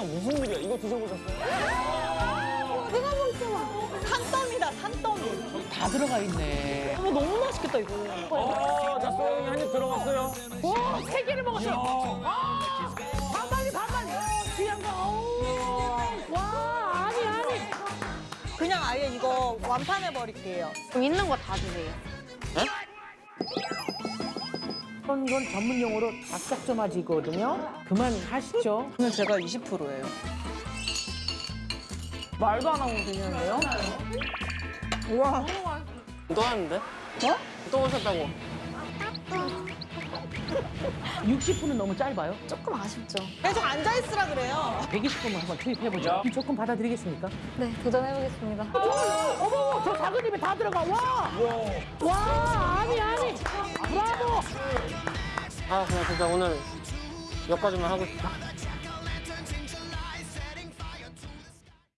대장 무슨 일이야? 이거 드셔보셨어요? 내가 먹잖아. 산더미다, 산더미. 다 들어가 있네. 어머, 너무 맛있겠다, 이거. 어, 자, 소영이 한입 들어갔어요. 와, 세 개를 먹었어. 아, 반반이 반반이. 귀한 거. 와, 아니, 아니. 그냥 아예 이거 완판해버릴게요. 그럼 있는 거 다 주세요. 이런 건 전문 용어로 닭삭점아지거든요. 그만 하시죠. 오늘 제가 20%예요. 말도 안 하고 드시는데요? 우와. 또 하는데? 어? 또 오셨다고. 60분은 너무 짧아요. 조금 아쉽죠. 계속 앉아있으라 그래요. 120분만 한번 투입해보죠. 조금 받아드리겠습니까? 네, 도전해보겠습니다. 어머, 저 작은 입에 다 들어가. 와! 와. 브라보! 아, 그냥 진짜 오늘 여기까지만 하고 싶다.